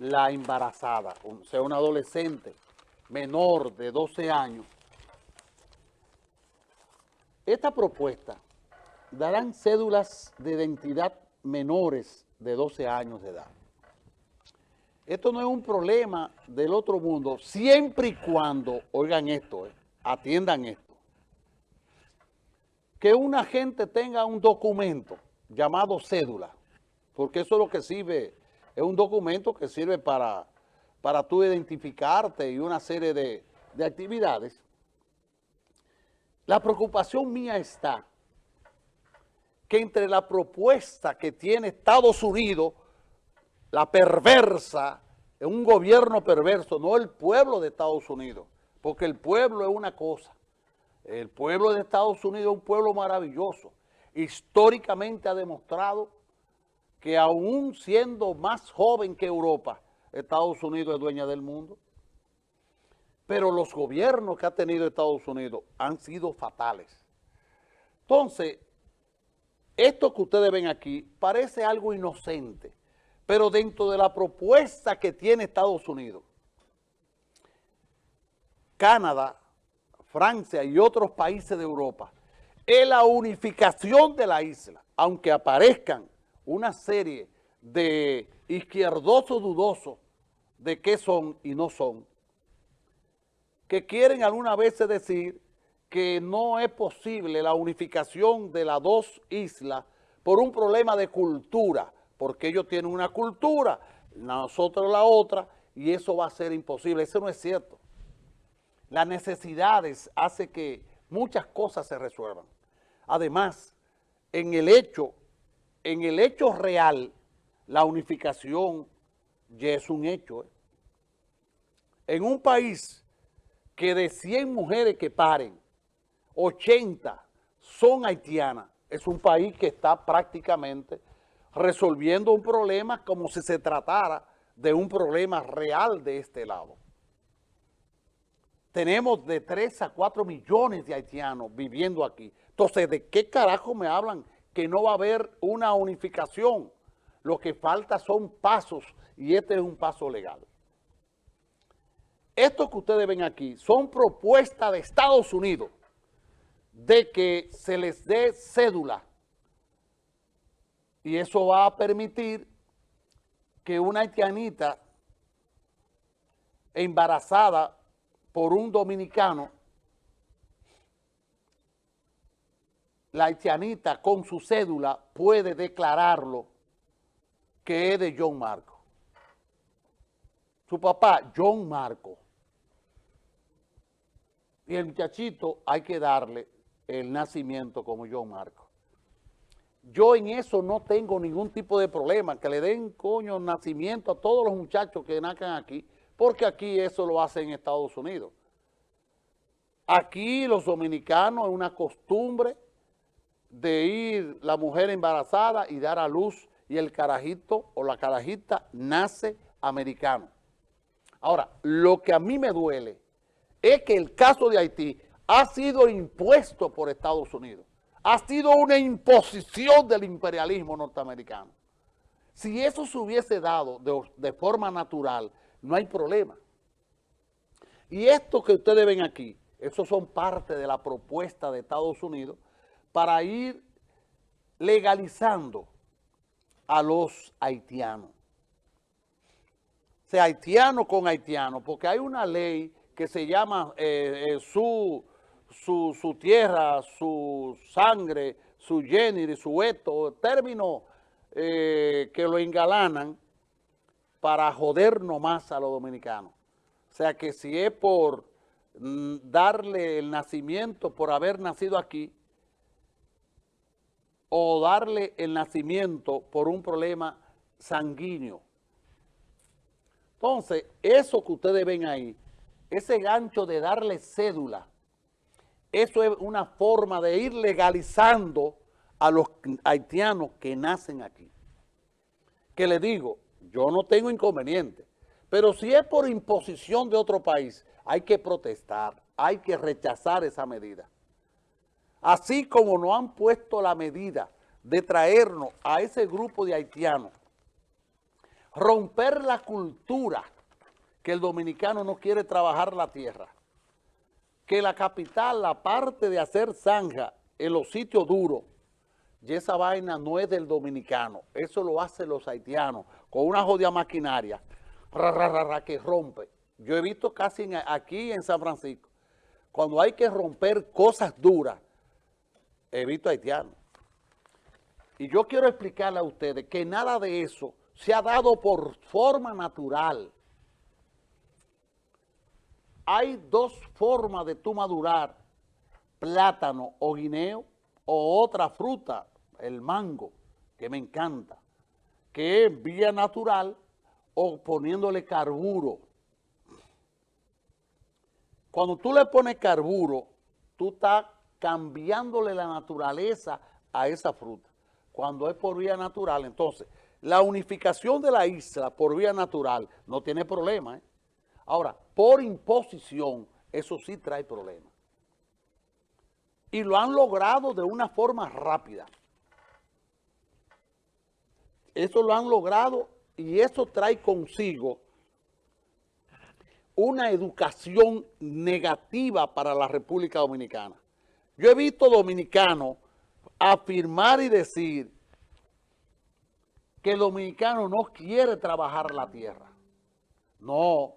la embarazada, o sea, una adolescente menor de 12 años, esta propuesta darán cédulas de identidad menores de 12 años de edad. Esto no es un problema del otro mundo, siempre y cuando, oigan esto, eh, atiendan esto, que una gente tenga un documento llamado cédula, porque eso es lo que sirve, es un documento que sirve para, para tú identificarte y una serie de, de actividades. La preocupación mía está que entre la propuesta que tiene Estados Unidos, la perversa, un gobierno perverso, no el pueblo de Estados Unidos, porque el pueblo es una cosa. El pueblo de Estados Unidos es un pueblo maravilloso. Históricamente ha demostrado que aún siendo más joven que Europa, Estados Unidos es dueña del mundo. Pero los gobiernos que ha tenido Estados Unidos han sido fatales. Entonces, esto que ustedes ven aquí parece algo inocente, pero dentro de la propuesta que tiene Estados Unidos, Canadá, Francia y otros países de Europa, es la unificación de la isla, aunque aparezcan una serie de izquierdosos dudosos de qué son y no son, que quieren alguna vez decir que no es posible la unificación de las dos islas por un problema de cultura, porque ellos tienen una cultura, nosotros la otra, y eso va a ser imposible. Eso no es cierto. Las necesidades hacen que muchas cosas se resuelvan. Además, en el hecho, en el hecho real, la unificación ya es un hecho. ¿eh? En un país que de 100 mujeres que paren, 80 son haitianas, es un país que está prácticamente resolviendo un problema como si se tratara de un problema real de este lado. Tenemos de 3 a 4 millones de haitianos viviendo aquí. Entonces, ¿de qué carajo me hablan que no va a haber una unificación? Lo que falta son pasos y este es un paso legal. Esto que ustedes ven aquí son propuestas de Estados Unidos de que se les dé cédula y eso va a permitir que una haitianita embarazada por un dominicano, la haitianita con su cédula puede declararlo que es de John Marco. Su papá, John Marco. Y el muchachito hay que darle el nacimiento como John Marco. Yo en eso no tengo ningún tipo de problema, que le den coño nacimiento a todos los muchachos que nazcan aquí, porque aquí eso lo hacen en Estados Unidos. Aquí los dominicanos es una costumbre de ir la mujer embarazada y dar a luz y el carajito o la carajita nace americano. Ahora, lo que a mí me duele es que el caso de Haití ha sido impuesto por Estados Unidos. Ha sido una imposición del imperialismo norteamericano. Si eso se hubiese dado de, forma natural, no hay problema. Y esto que ustedes ven aquí, eso son parte de la propuesta de Estados Unidos para ir legalizando a los haitianos. O sea, haitiano con haitiano, porque hay una ley que se llama eh, eh, su su, tierra, su sangre, su género, su esto, términos eh, que lo engalanan para joder nomás a los dominicanos. O sea que si es por mm, darle el nacimiento por haber nacido aquí, o darle el nacimiento por un problema sanguíneo. Entonces, eso que ustedes ven ahí, ese gancho de darle cédula, eso es una forma de ir legalizando a los haitianos que nacen aquí. Que le digo, yo no tengo inconveniente, pero si es por imposición de otro país, hay que protestar, hay que rechazar esa medida. Así como no han puesto la medida de traernos a ese grupo de haitianos romper la cultura que el dominicano no quiere trabajar la tierra, que la capital, la parte de hacer zanja en los sitios duros, y esa vaina no es del dominicano, eso lo hacen los haitianos, con una jodida maquinaria, que rompe. Yo he visto casi aquí en San Francisco, cuando hay que romper cosas duras, he visto. Y yo quiero explicarle a ustedes que nada de eso se ha dado por forma natural. Hay dos formas de tú madurar, plátano o guineo o otra fruta, el mango, que me encanta, que es vía natural o poniéndole carburo. Cuando tú le pones carburo, tú estás cambiándole la naturaleza a esa fruta. Cuando es por vía natural, entonces, la unificación de la isla por vía natural no tiene problema. ¿eh? Ahora, por imposición, eso sí trae problemas. Y lo han logrado de una forma rápida. Eso lo han logrado y eso trae consigo una educación negativa para la República Dominicana. Yo he visto dominicanos afirmar y decir que el dominicano no quiere trabajar la tierra. No,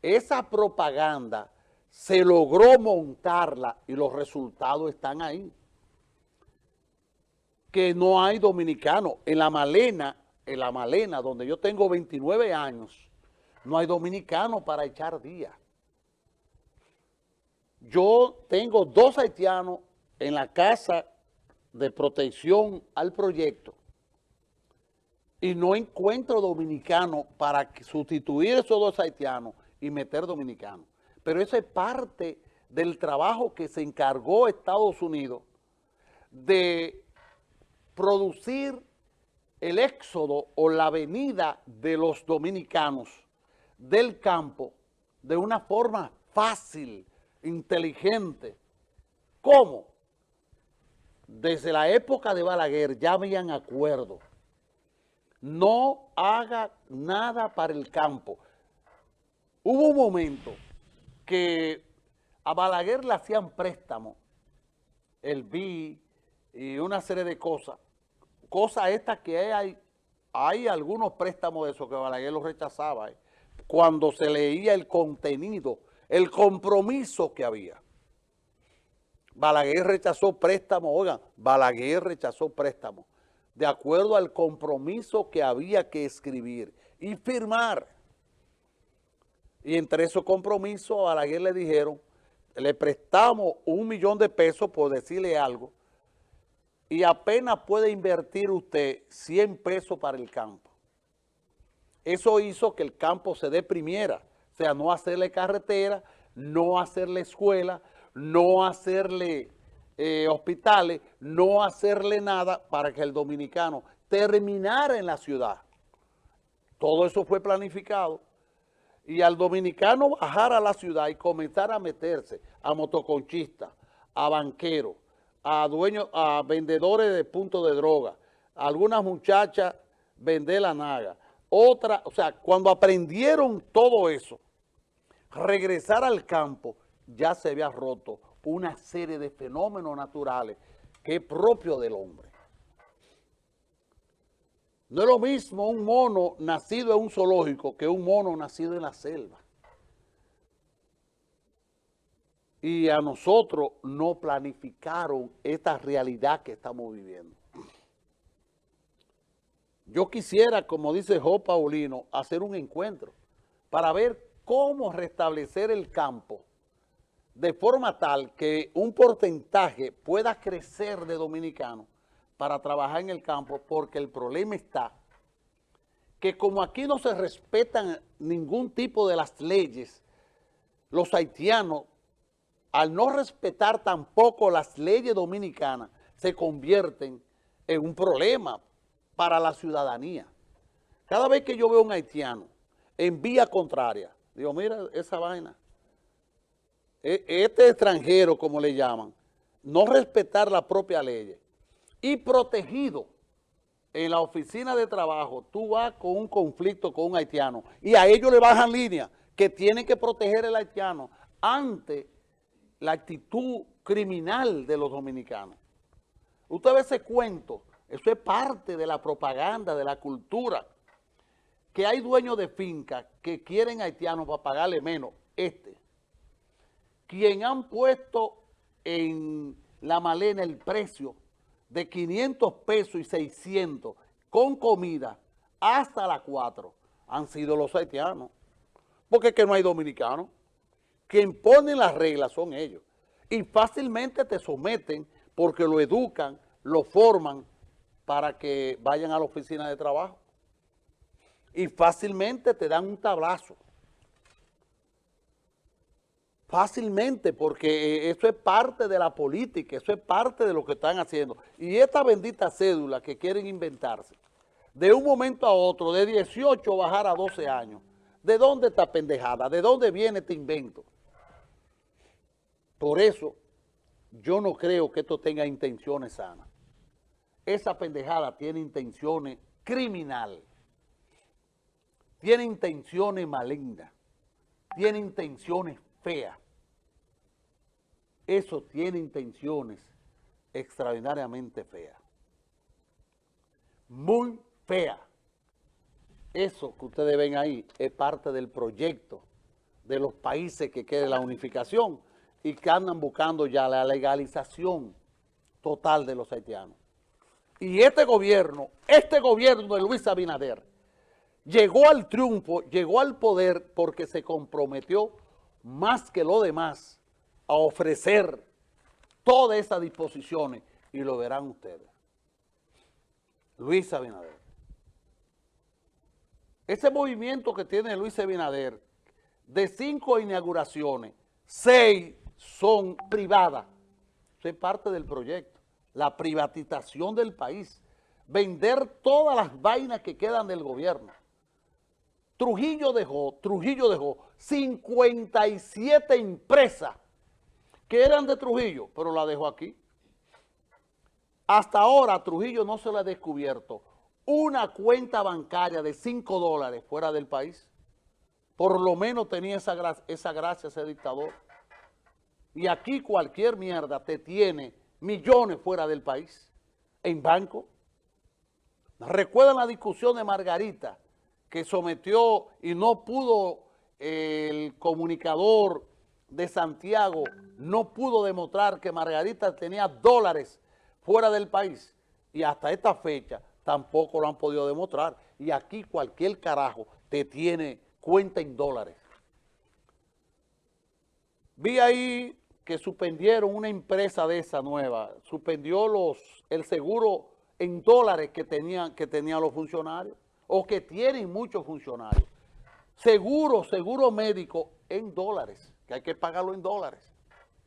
esa propaganda se logró montarla y los resultados están ahí. Que no hay dominicano. En la Malena, en la Malena, donde yo tengo 29 años, no hay dominicano para echar día. Yo tengo dos haitianos en la casa de protección al proyecto y no encuentro dominicano para sustituir esos dos haitianos y meter dominicanos. Pero eso es parte del trabajo que se encargó Estados Unidos de producir el éxodo o la venida de los dominicanos del campo de una forma fácil, inteligente. ¿Cómo? desde la época de Balaguer ya habían acuerdo. No haga nada para el campo. Hubo un momento que a Balaguer le hacían préstamo, el BI y una serie de cosas. Cosas estas que hay, hay algunos préstamos de esos que Balaguer los rechazaba. Eh, cuando se leía el contenido, el compromiso que había. Balaguer rechazó préstamo, oigan, Balaguer rechazó préstamo, de acuerdo al compromiso que había que escribir y firmar. Y entre esos compromisos a Balaguer le dijeron, le prestamos un millón de pesos por decirle algo, y apenas puede invertir usted 100 pesos para el campo. Eso hizo que el campo se deprimiera, o sea, no hacerle carretera, no hacerle escuela, no hacerle eh, hospitales, no hacerle nada para que el dominicano terminara en la ciudad. Todo eso fue planificado. Y al dominicano bajar a la ciudad y comenzar a meterse a motoconchistas, a banqueros, a dueños, a vendedores de puntos de droga, a algunas muchachas vender la naga, otra, o sea, cuando aprendieron todo eso, regresar al campo, ya se había roto una serie de fenómenos naturales que es propio del hombre. No es lo mismo un mono nacido en un zoológico que un mono nacido en la selva. Y a nosotros no planificaron esta realidad que estamos viviendo. Yo quisiera, como dice Jo Paulino, hacer un encuentro para ver cómo restablecer el campo de forma tal que un porcentaje pueda crecer de dominicanos para trabajar en el campo, porque el problema está que como aquí no se respetan ningún tipo de las leyes, los haitianos, al no respetar tampoco las leyes dominicanas, se convierten en un problema para la ciudadanía. Cada vez que yo veo un haitiano en vía contraria, digo, mira esa vaina, e, este extranjero, como le llaman, no respetar la propia ley. Y protegido en la oficina de trabajo, tú vas con un conflicto con un haitiano y a ellos le bajan línea que tienen que proteger el haitiano ante la actitud criminal de los dominicanos. Usted ve ese cuento, eso es parte de la propaganda, de la cultura, que hay dueños de fincas que quieren haitianos para pagarle menos, este, quien han puesto en la malena el precio de 500 pesos y 600 con comida hasta las 4 han sido los haitianos. Porque es que no hay dominicanos. Quien pone las reglas son ellos. Y fácilmente te someten porque lo educan, lo forman para que vayan a la oficina de trabajo. Y fácilmente te dan un tablazo. Fácilmente, porque eh, eso es parte de la política, eso es parte de lo que están haciendo. Y esta bendita cédula que quieren inventarse, de un momento a otro, de 18 bajar a 12 años, ¿de dónde está pendejada? ¿De dónde viene este invento? Por eso, yo no creo que esto tenga intenciones sanas. Esa pendejada tiene intenciones criminales, tiene intenciones malignas, tiene intenciones fea. Eso tiene intenciones extraordinariamente feas. Muy fea. Eso que ustedes ven ahí es parte del proyecto de los países que quieren la unificación y que andan buscando ya la legalización total de los haitianos. Y este gobierno, este gobierno de Luis Abinader, llegó al triunfo, llegó al poder porque se comprometió más que lo demás a ofrecer todas esas disposiciones y lo verán ustedes. Luis Abinader. Ese movimiento que tiene Luis Abinader, de cinco inauguraciones, seis son privadas. Eso es parte del proyecto. La privatización del país. Vender todas las vainas que quedan del gobierno. Trujillo dejó, Trujillo dejó 57 empresas que eran de Trujillo, pero la dejó aquí. Hasta ahora Trujillo no se le ha descubierto una cuenta bancaria de 5 dólares fuera del país. Por lo menos tenía esa, esa gracia ese dictador. Y aquí cualquier mierda te tiene millones fuera del país, en banco. ¿Recuerdan la discusión de Margarita? Que sometió y no pudo el comunicador de Santiago, no pudo demostrar que Margarita tenía dólares fuera del país y hasta esta fecha tampoco lo han podido demostrar. Y aquí cualquier carajo te tiene cuenta en dólares. Vi ahí que suspendieron una empresa de esa nueva, suspendió los, el seguro en dólares que tenían, que tenían los funcionarios o que tienen muchos funcionarios. Seguro, seguro médico en dólares, que hay que pagarlo en dólares.